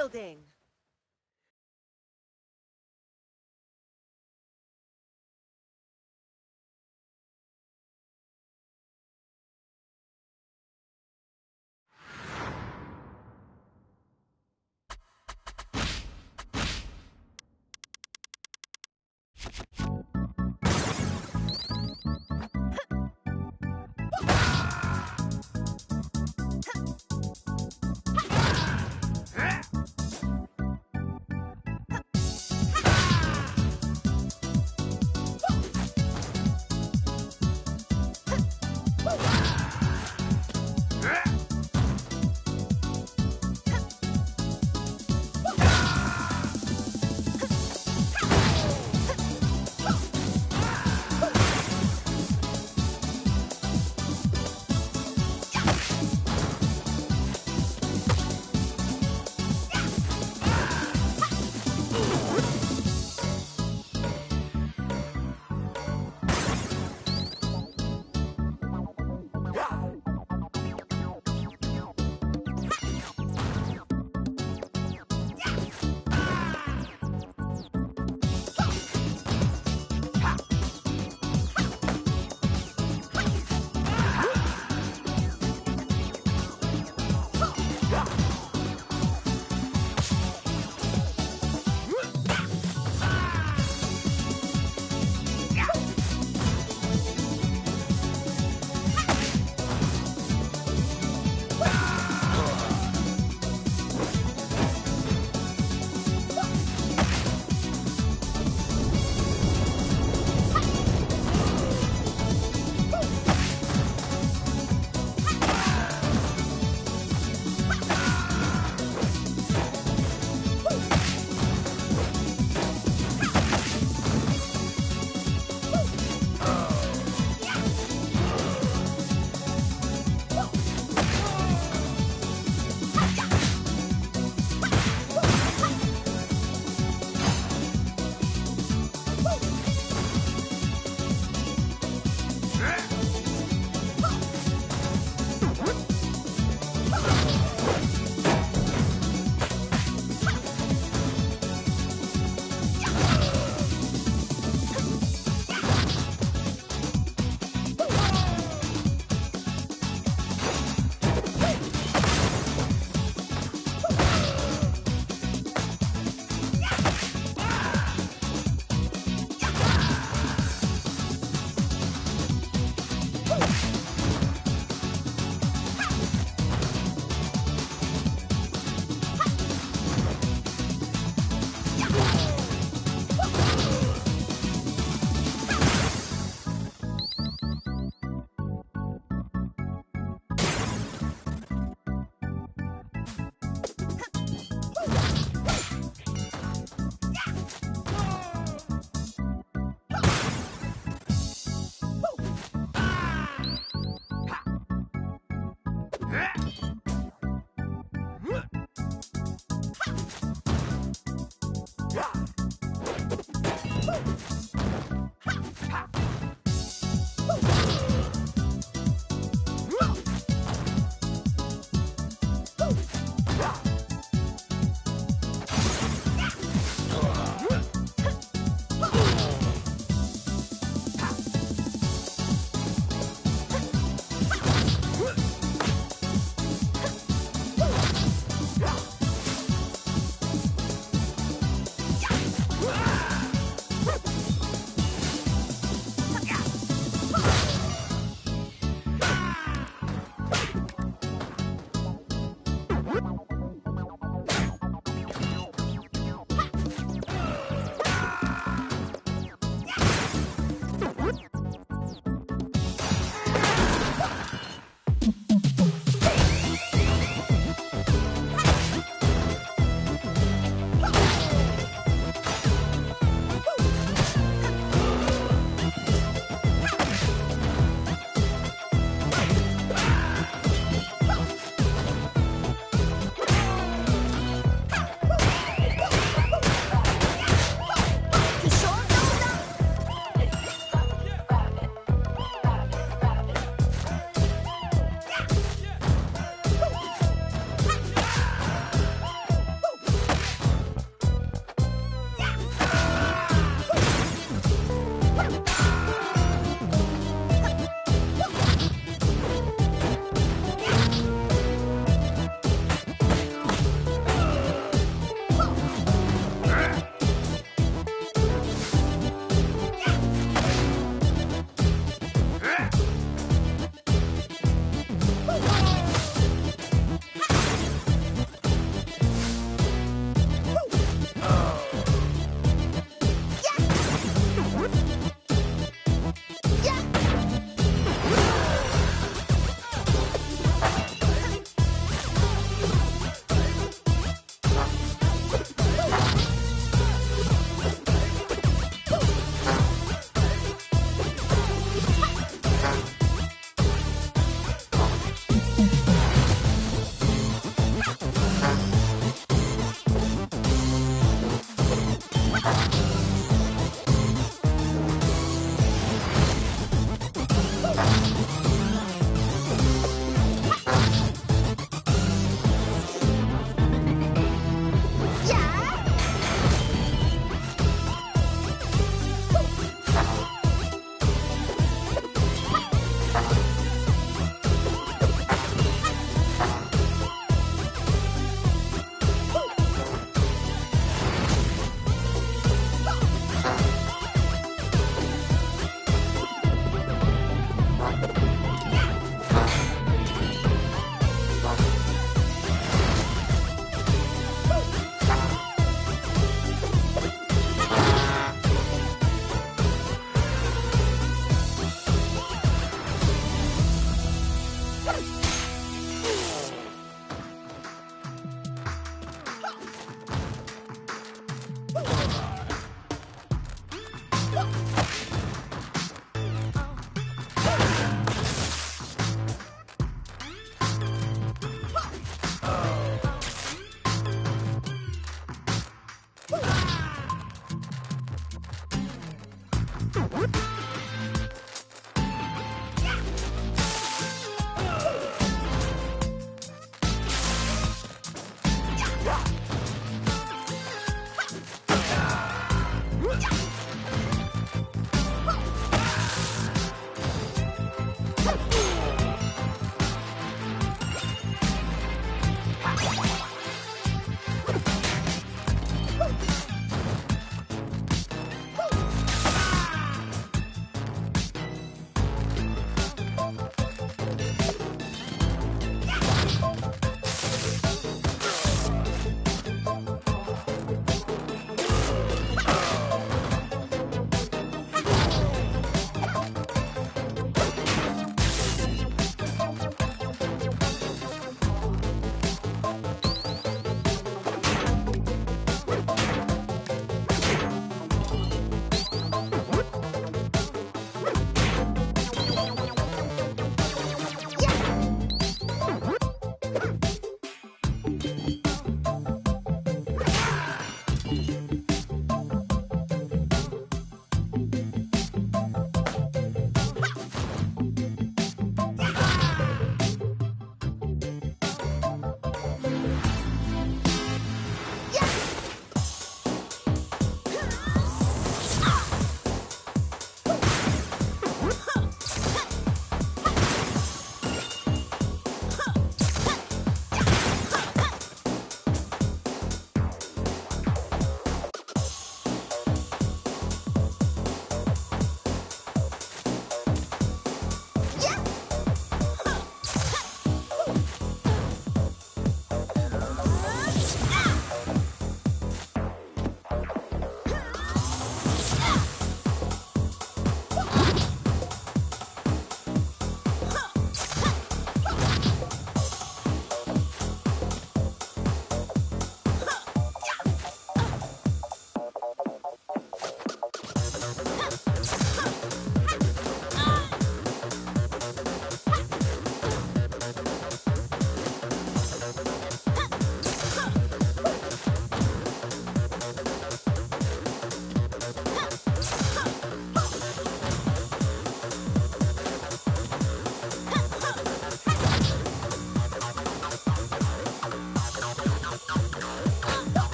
Shielding!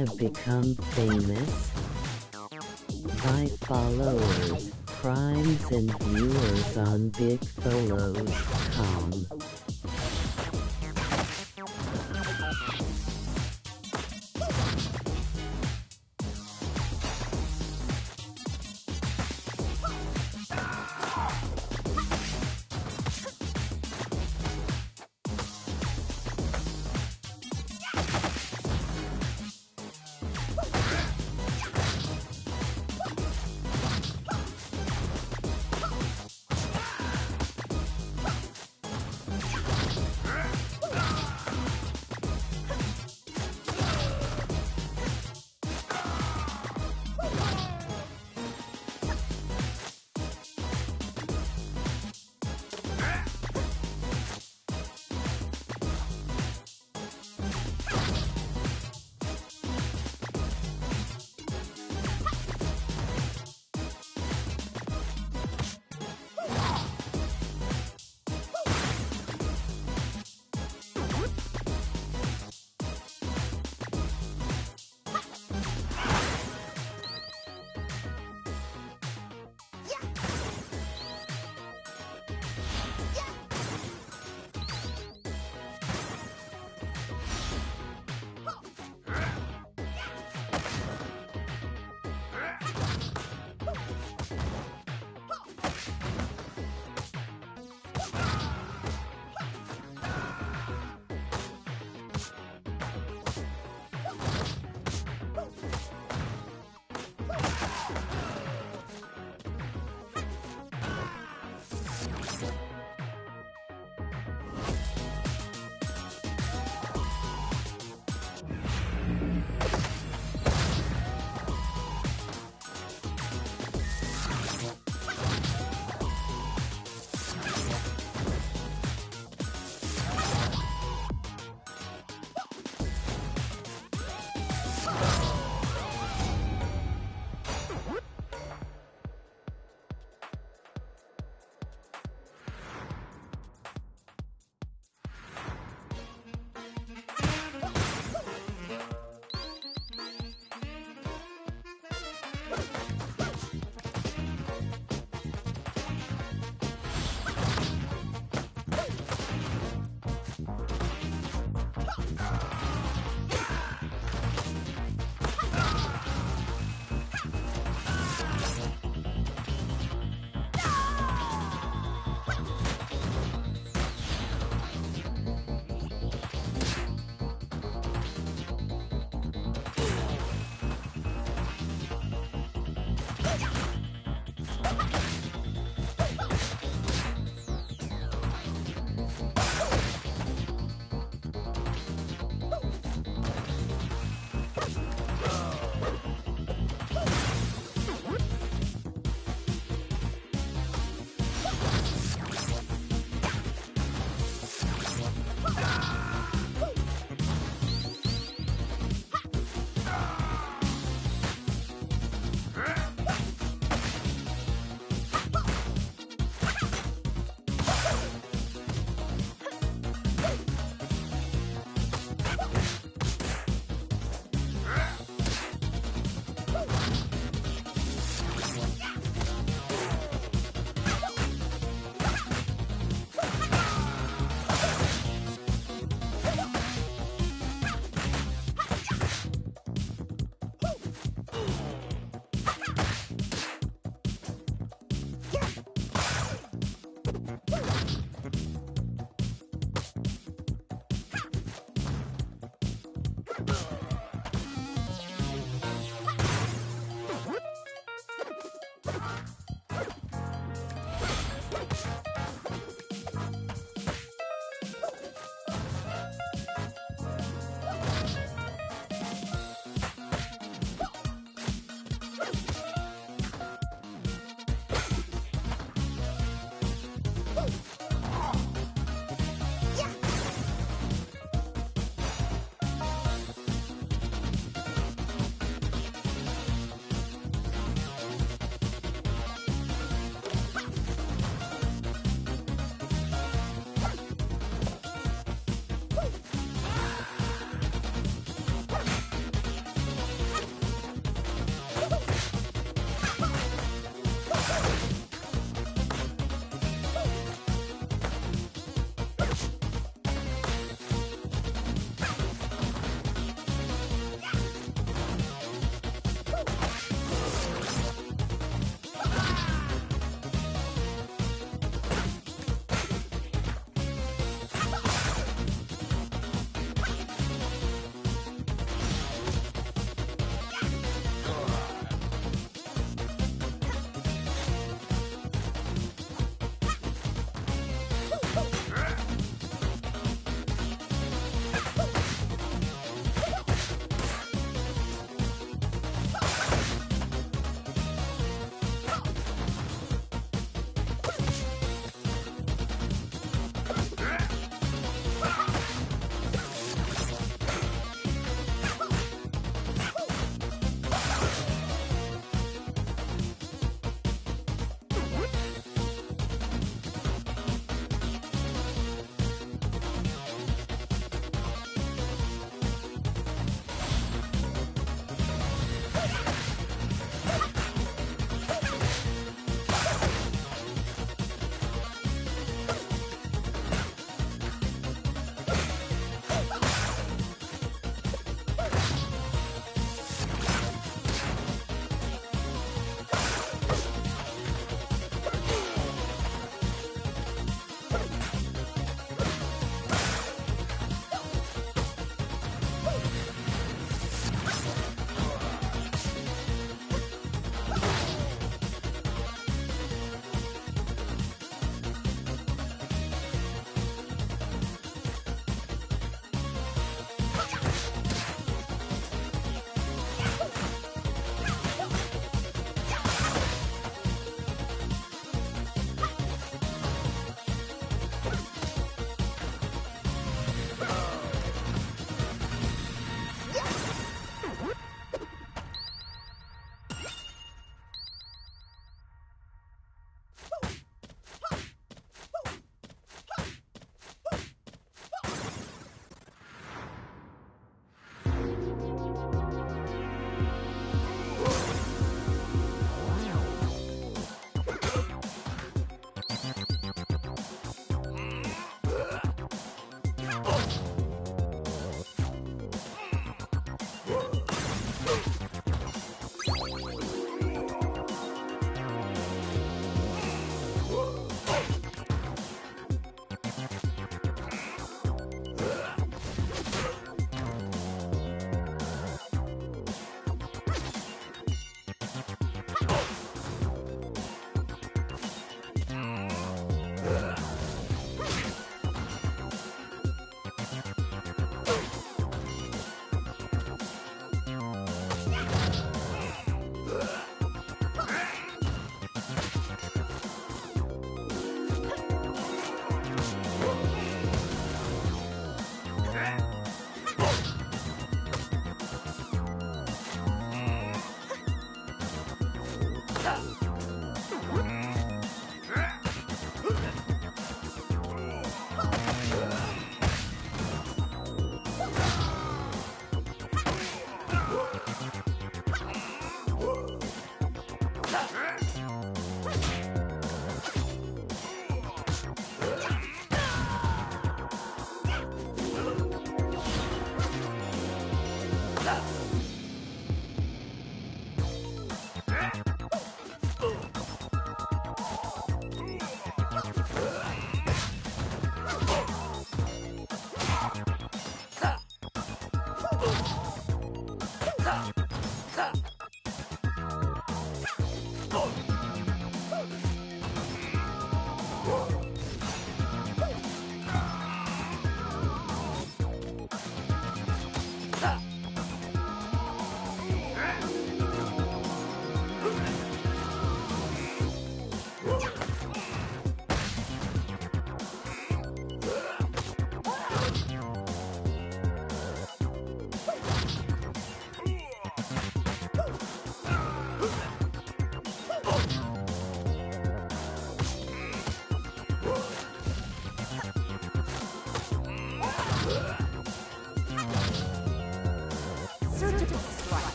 Wanna become famous? By followers, primes and viewers on Big bigpholos.com.